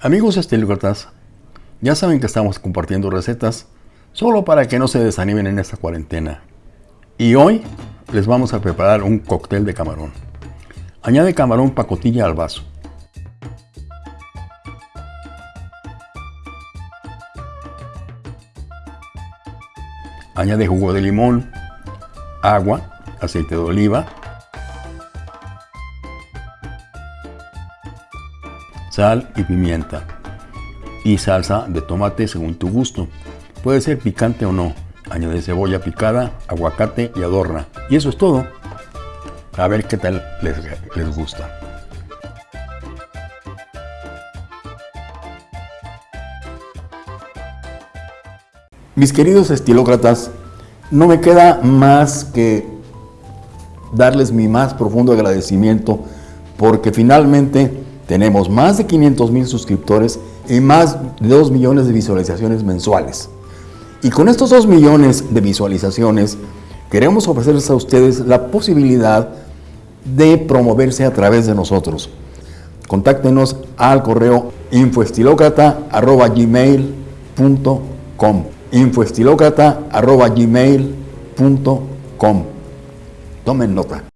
Amigos estilócratas, ya saben que estamos compartiendo recetas solo para que no se desanimen en esta cuarentena. Y hoy les vamos a preparar un cóctel de camarón. Añade camarón pacotilla al vaso. Añade jugo de limón, agua, aceite de oliva, sal y pimienta y salsa de tomate según tu gusto. Puede ser picante o no. Añade cebolla picada, aguacate y adorna. Y eso es todo. A ver qué tal les, les gusta. Mis queridos estilócratas, no me queda más que darles mi más profundo agradecimiento porque finalmente tenemos más de 500 mil suscriptores y más de 2 millones de visualizaciones mensuales. Y con estos 2 millones de visualizaciones, queremos ofrecerles a ustedes la posibilidad de promoverse a través de nosotros. Contáctenos al correo infoestilocrata.gmail.com infoestilocrata.gmail.com Tomen nota.